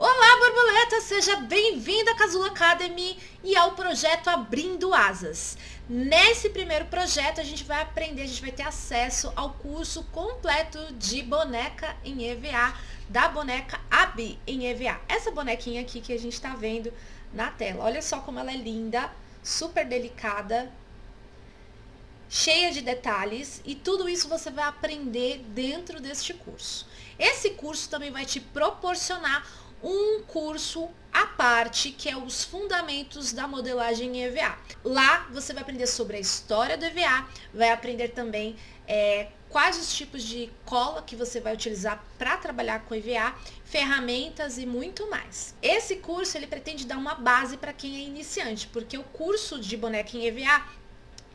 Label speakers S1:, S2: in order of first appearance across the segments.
S1: Olá, borboleta! Seja bem-vinda à Casulo Academy e ao projeto Abrindo Asas. Nesse primeiro projeto, a gente vai aprender, a gente vai ter acesso ao curso completo de boneca em EVA, da boneca Abi em EVA. Essa bonequinha aqui que a gente está vendo na tela. Olha só como ela é linda, super delicada, cheia de detalhes e tudo isso você vai aprender dentro deste curso. Esse curso também vai te proporcionar um curso à parte, que é os fundamentos da modelagem EVA. Lá você vai aprender sobre a história do EVA, vai aprender também é, quais os tipos de cola que você vai utilizar para trabalhar com EVA, ferramentas e muito mais. Esse curso ele pretende dar uma base para quem é iniciante, porque o curso de boneca em EVA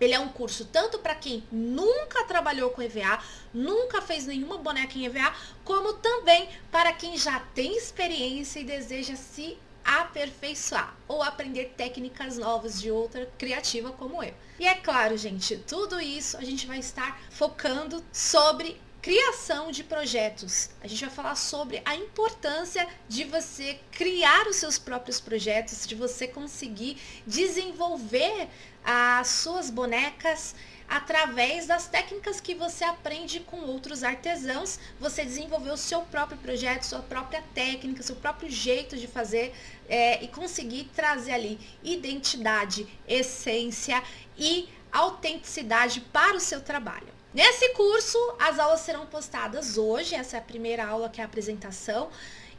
S1: ele é um curso tanto para quem nunca trabalhou com EVA, nunca fez nenhuma boneca em EVA, como também para quem já tem experiência e deseja se aperfeiçoar ou aprender técnicas novas de outra criativa como eu. E é claro, gente, tudo isso a gente vai estar focando sobre criação de projetos. A gente vai falar sobre a importância de você criar os seus próprios projetos, de você conseguir desenvolver as suas bonecas através das técnicas que você aprende com outros artesãos, você desenvolver o seu próprio projeto, sua própria técnica, seu próprio jeito de fazer é, e conseguir trazer ali identidade, essência e autenticidade para o seu trabalho. Nesse curso, as aulas serão postadas hoje, essa é a primeira aula que é a apresentação,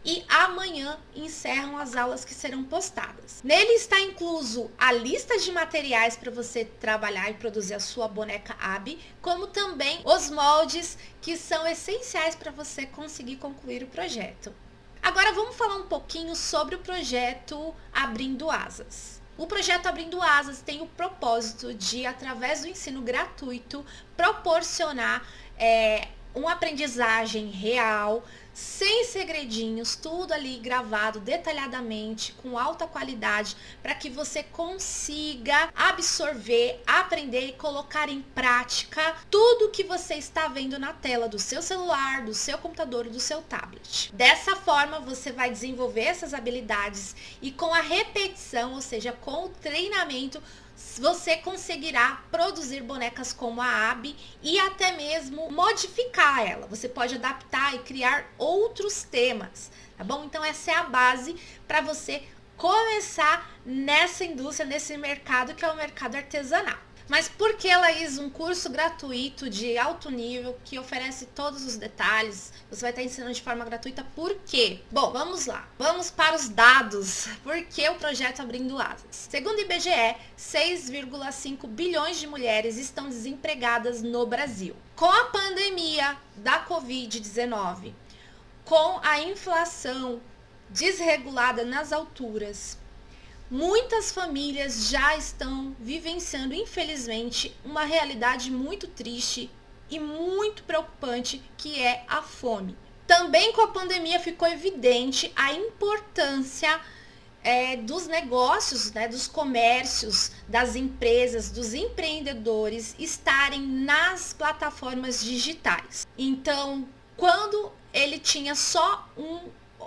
S1: e amanhã encerram as aulas que serão postadas. Nele está incluso a lista de materiais para você trabalhar e produzir a sua boneca AB, como também os moldes que são essenciais para você conseguir concluir o projeto. Agora vamos falar um pouquinho sobre o projeto Abrindo Asas. O projeto Abrindo Asas tem o propósito de, através do ensino gratuito, proporcionar é, uma aprendizagem real, sem segredinhos, tudo ali gravado detalhadamente, com alta qualidade, para que você consiga absorver, aprender e colocar em prática tudo que você está vendo na tela do seu celular, do seu computador, do seu tablet. Dessa forma, você vai desenvolver essas habilidades e com a repetição, ou seja, com o treinamento, você conseguirá produzir bonecas como a Abby e até mesmo modificar ela. Você pode adaptar e criar outros temas, tá bom? Então essa é a base para você começar nessa indústria, nesse mercado que é o mercado artesanal. Mas por que, Laís, um curso gratuito de alto nível que oferece todos os detalhes? Você vai estar ensinando de forma gratuita por quê? Bom, vamos lá. Vamos para os dados. Por que o projeto Abrindo Asas? Segundo o IBGE, 6,5 bilhões de mulheres estão desempregadas no Brasil. Com a pandemia da Covid-19, com a inflação desregulada nas alturas, Muitas famílias já estão vivenciando, infelizmente, uma realidade muito triste e muito preocupante que é a fome. Também com a pandemia ficou evidente a importância é, dos negócios, né, dos comércios, das empresas, dos empreendedores estarem nas plataformas digitais. Então, quando ele tinha só um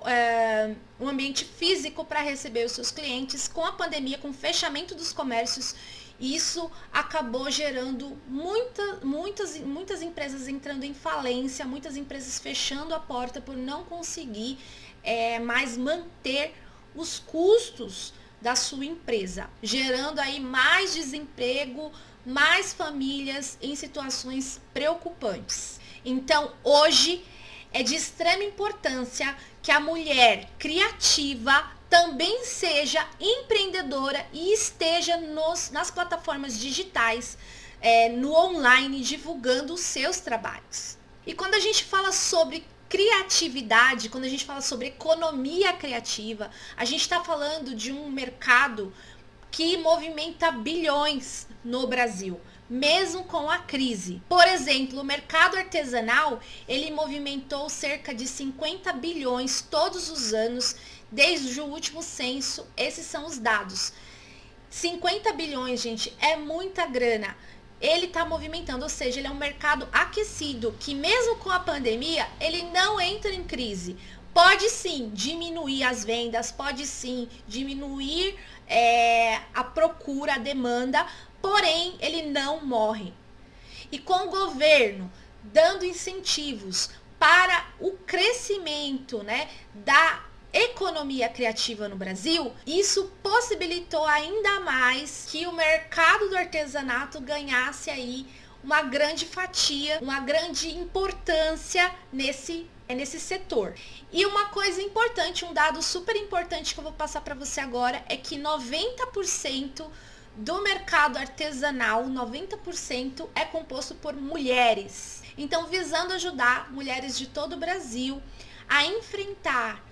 S1: é, um ambiente físico para receber os seus clientes. Com a pandemia, com o fechamento dos comércios, isso acabou gerando muita, muitas, muitas empresas entrando em falência, muitas empresas fechando a porta por não conseguir é, mais manter os custos da sua empresa, gerando aí mais desemprego, mais famílias em situações preocupantes. Então, hoje é de extrema importância que a mulher criativa também seja empreendedora e esteja nos, nas plataformas digitais, é, no online, divulgando os seus trabalhos. E quando a gente fala sobre criatividade, quando a gente fala sobre economia criativa, a gente está falando de um mercado que movimenta bilhões no Brasil mesmo com a crise. Por exemplo, o mercado artesanal, ele movimentou cerca de 50 bilhões todos os anos, desde o último censo, esses são os dados. 50 bilhões, gente, é muita grana. Ele está movimentando, ou seja, ele é um mercado aquecido, que mesmo com a pandemia, ele não entra em crise. pode sim diminuir as vendas, pode sim diminuir é, a procura, a demanda, porém ele não morre. E com o governo dando incentivos para o crescimento né, da economia criativa no Brasil, isso possibilitou ainda mais que o mercado do artesanato ganhasse aí uma grande fatia, uma grande importância nesse é nesse setor. E uma coisa importante, um dado super importante que eu vou passar para você agora é que 90% do mercado artesanal, 90% é composto por mulheres. Então, visando ajudar mulheres de todo o Brasil a enfrentar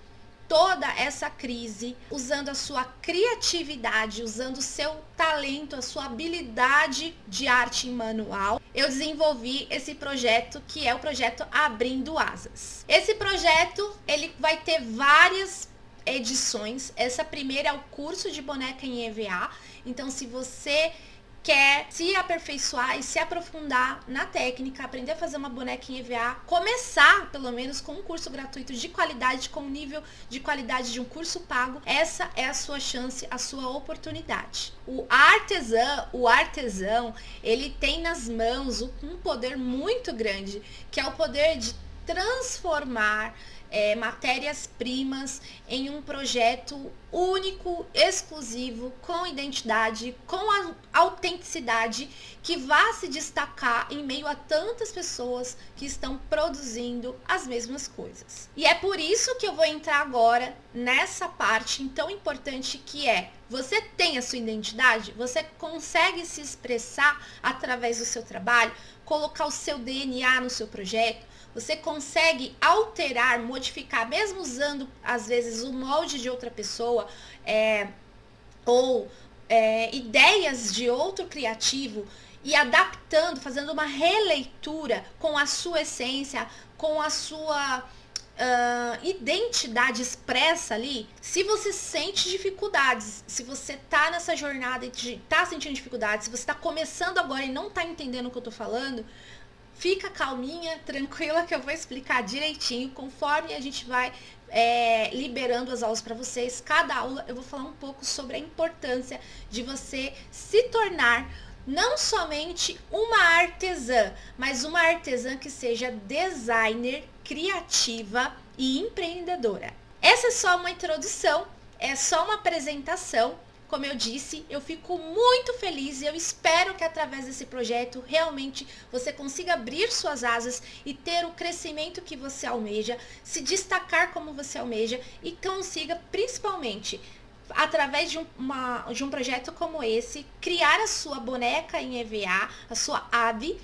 S1: toda essa crise, usando a sua criatividade, usando o seu talento, a sua habilidade de arte manual, eu desenvolvi esse projeto que é o projeto Abrindo Asas. Esse projeto, ele vai ter várias edições. Essa primeira é o curso de boneca em EVA. Então, se você quer se aperfeiçoar e se aprofundar na técnica, aprender a fazer uma boneca em EVA, começar pelo menos com um curso gratuito de qualidade, com o nível de qualidade de um curso pago, essa é a sua chance, a sua oportunidade. O artesão, o artesão, ele tem nas mãos um poder muito grande, que é o poder de transformar é, matérias-primas em um projeto único, exclusivo, com identidade, com a autenticidade, que vá se destacar em meio a tantas pessoas que estão produzindo as mesmas coisas. E é por isso que eu vou entrar agora nessa parte tão importante que é você tem a sua identidade, você consegue se expressar através do seu trabalho, colocar o seu DNA no seu projeto, você consegue alterar, modificar, mesmo usando às vezes o molde de outra pessoa é, ou é, ideias de outro criativo e adaptando, fazendo uma releitura com a sua essência, com a sua Uh, identidade expressa ali, se você sente dificuldades, se você tá nessa jornada e tá sentindo dificuldades, se você tá começando agora e não tá entendendo o que eu tô falando, Fica calminha, tranquila que eu vou explicar direitinho conforme a gente vai é, liberando as aulas para vocês. Cada aula eu vou falar um pouco sobre a importância de você se tornar não somente uma artesã, mas uma artesã que seja designer, criativa e empreendedora. Essa é só uma introdução, é só uma apresentação como eu disse, eu fico muito feliz e eu espero que através desse projeto realmente você consiga abrir suas asas e ter o crescimento que você almeja, se destacar como você almeja e consiga principalmente através de, uma, de um projeto como esse, criar a sua boneca em EVA, a sua AB,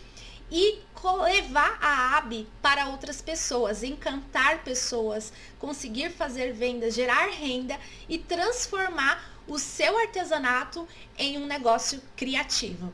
S1: e levar a AB para outras pessoas, encantar pessoas, conseguir fazer vendas, gerar renda e transformar o seu artesanato em um negócio criativo.